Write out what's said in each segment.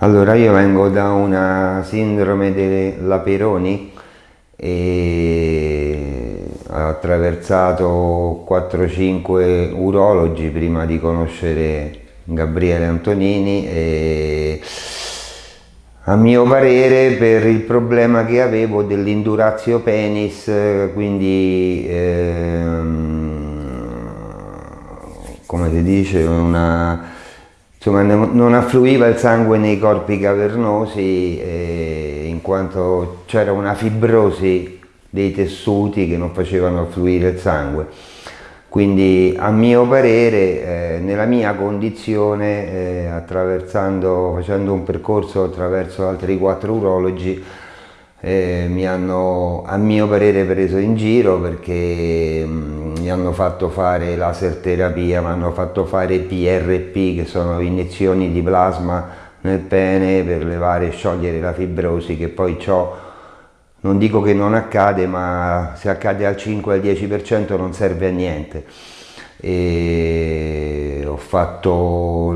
Allora io vengo da una sindrome della Peroni e ho attraversato 4-5 urologi prima di conoscere Gabriele Antonini e a mio parere per il problema che avevo dell'indurazio penis quindi ehm, come si dice una insomma non affluiva il sangue nei corpi cavernosi eh, in quanto c'era una fibrosi dei tessuti che non facevano affluire il sangue. Quindi a mio parere eh, nella mia condizione eh, attraversando facendo un percorso attraverso altri quattro urologi eh, mi hanno a mio parere preso in giro perché mh, mm, hanno fatto fare laser terapia, mi hanno fatto fare PRP che sono iniezioni di plasma nel pene per levare e sciogliere la fibrosi che poi ciò non dico che non accade ma se accade al 5 al 10% non serve a niente. E ho fatto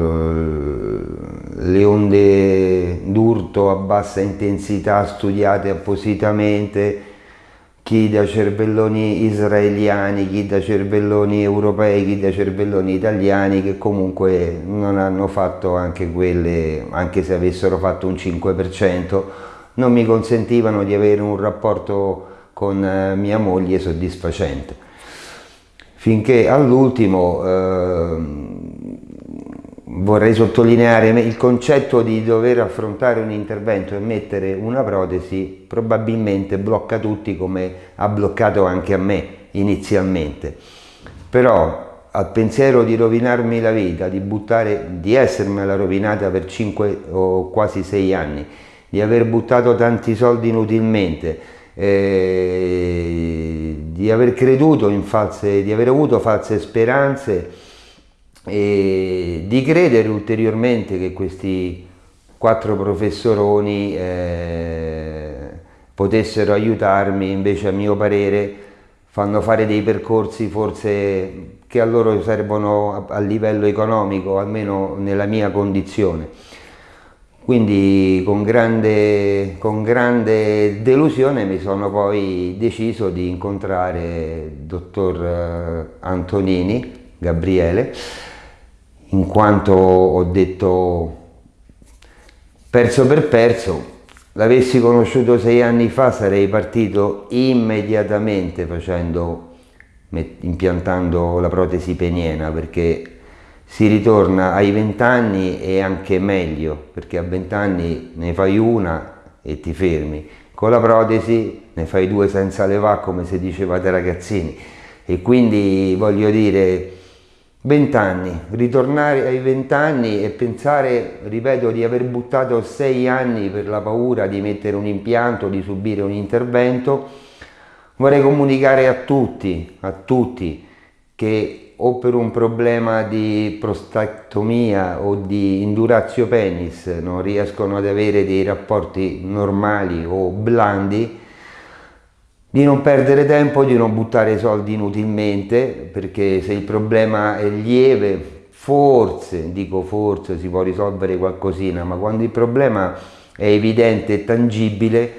le onde d'urto a bassa intensità studiate appositamente chi da cervelloni israeliani, chi da cervelloni europei, chi da cervelloni italiani che comunque non hanno fatto anche quelle, anche se avessero fatto un 5%, non mi consentivano di avere un rapporto con eh, mia moglie soddisfacente. Finché all'ultimo eh, vorrei sottolineare il concetto di dover affrontare un intervento e mettere una protesi probabilmente blocca tutti come ha bloccato anche a me inizialmente. Però al pensiero di rovinarmi la vita, di buttare, di essermela rovinata per 5 o quasi 6 anni, di aver buttato tanti soldi inutilmente, eh, di aver creduto in false, di aver avuto false speranze, e di credere ulteriormente che questi quattro professoroni eh, potessero aiutarmi, invece a mio parere fanno fare dei percorsi forse che a loro servono a, livello economico, almeno nella mia condizione. Quindi con grande, con grande, delusione mi sono poi deciso di incontrare il dottor eh, Antonini, Gabriele, in quanto ho detto perso per perso, l'avessi conosciuto sei anni fa sarei partito immediatamente facendo, impiantando la protesi peniena perché si ritorna ai 20 anni e anche meglio perché a 20 anni ne fai una e ti fermi. Con la protesi ne fai due senza levare come si diceva dai ragazzini. E quindi voglio dire Vent'anni, ritornare ai vent'anni e pensare, ripeto, di aver buttato sei anni per la paura di mettere un impianto, di subire un intervento, vorrei comunicare a tutti, a tutti, che o per un problema di prostatectomia o di indurazio penis non riescono ad avere dei rapporti normali o blandi, di non perdere tempo, di non buttare soldi inutilmente, perché se il problema è lieve, forse, dico forse, si può risolvere qualcosina, ma quando il problema è evidente e tangibile,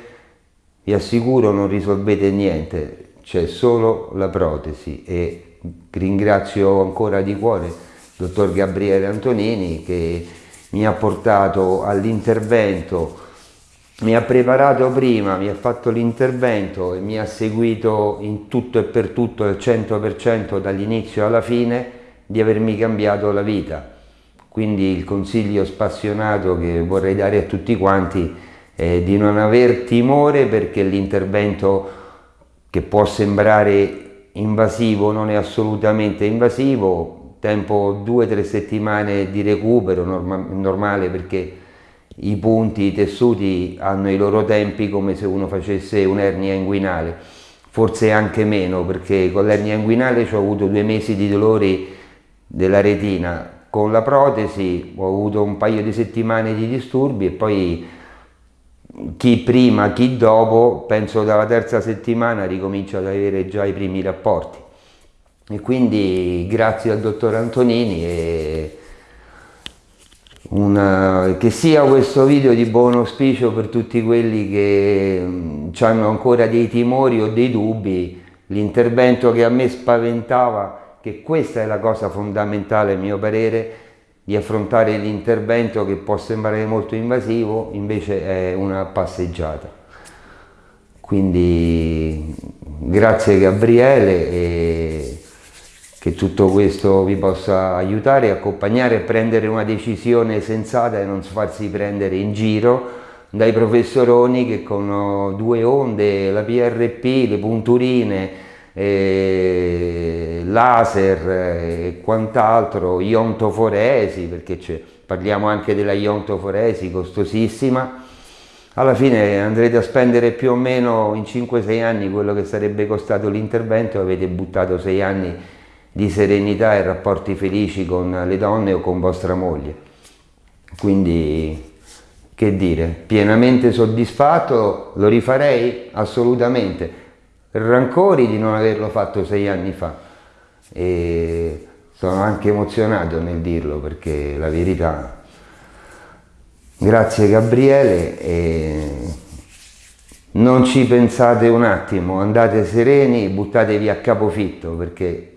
vi assicuro non risolvete niente, c'è solo la protesi e ringrazio ancora di cuore il dottor Gabriele Antonini che mi ha portato all'intervento mi ha preparato prima, mi ha fatto l'intervento e mi ha seguito in tutto e per tutto al 100% dall'inizio alla fine di avermi cambiato la vita. Quindi il consiglio spassionato che vorrei dare a tutti quanti è di non aver timore perché l'intervento che può sembrare invasivo non è assolutamente invasivo, tempo due o tre settimane di recupero norma normale perché i punti, i tessuti hanno i loro tempi come se uno facesse un'ernia inguinale, forse anche meno perché con l'ernia inguinale ho avuto due mesi di dolori della retina, con la protesi ho avuto un paio di settimane di disturbi e poi chi prima, chi dopo, penso dalla terza settimana ricomincio ad avere già i primi rapporti. E quindi grazie al dottor Antonini e una, che sia questo video di buon auspicio per tutti quelli che mh, hanno ancora dei timori o dei dubbi, l'intervento che a me spaventava, che questa è la cosa fondamentale a mio parere, di affrontare l'intervento che può sembrare molto invasivo, invece è una passeggiata. Quindi grazie Gabriele che tutto questo vi possa aiutare, accompagnare e prendere una decisione sensata e non farsi prendere in giro dai professoroni che con due onde, la PRP, le punturine, eh, laser e quant'altro, iontoforesi, perché parliamo anche della iontoforesi costosissima, alla fine andrete a spendere più o meno in 5-6 anni quello che sarebbe costato l'intervento e avete buttato 6 anni di serenità e rapporti felici con le donne o con vostra moglie. Quindi, che dire, pienamente soddisfatto, lo rifarei? Assolutamente. Rancori di non averlo fatto sei anni fa e sono anche emozionato nel dirlo perché la verità... Grazie Gabriele e non ci pensate un attimo, andate sereni, buttatevi a capofitto perché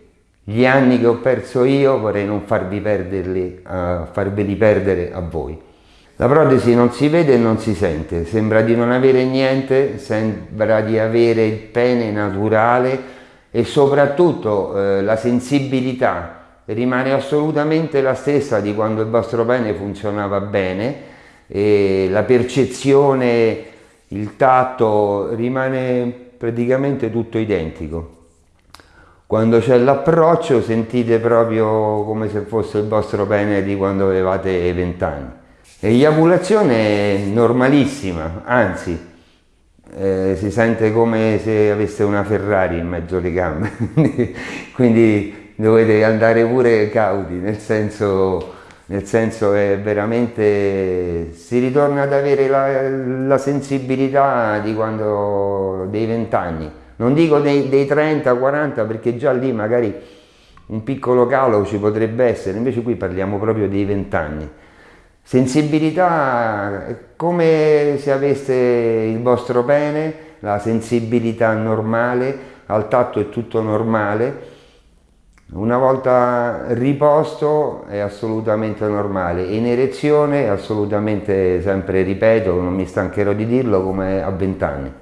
gli anni che ho perso io vorrei non farvi perderli, uh, farveli perdere a voi. La protesi non si vede e non si sente, sembra di non avere niente, sembra di avere il pene naturale e soprattutto eh, la sensibilità rimane assolutamente la stessa di quando il vostro pene funzionava bene e la percezione, il tatto rimane praticamente tutto identico. Quando c'è l'approccio sentite proprio come se fosse il vostro pene di quando avevate 20 anni. Eiaculazione è normalissima, anzi eh, si sente come se aveste una Ferrari in mezzo alle gambe, quindi dovete andare pure cauti, nel senso, nel senso è veramente, si ritorna ad avere la, la sensibilità di quando, dei 20 anni non dico dei, dei 30-40 perché già lì magari un piccolo calo ci potrebbe essere, invece qui parliamo proprio dei 20 anni. Sensibilità come se aveste il vostro pene, la sensibilità normale, al tatto è tutto normale, una volta riposto è assolutamente normale, in erezione è assolutamente, sempre ripeto, non mi stancherò di dirlo, come a 20 anni.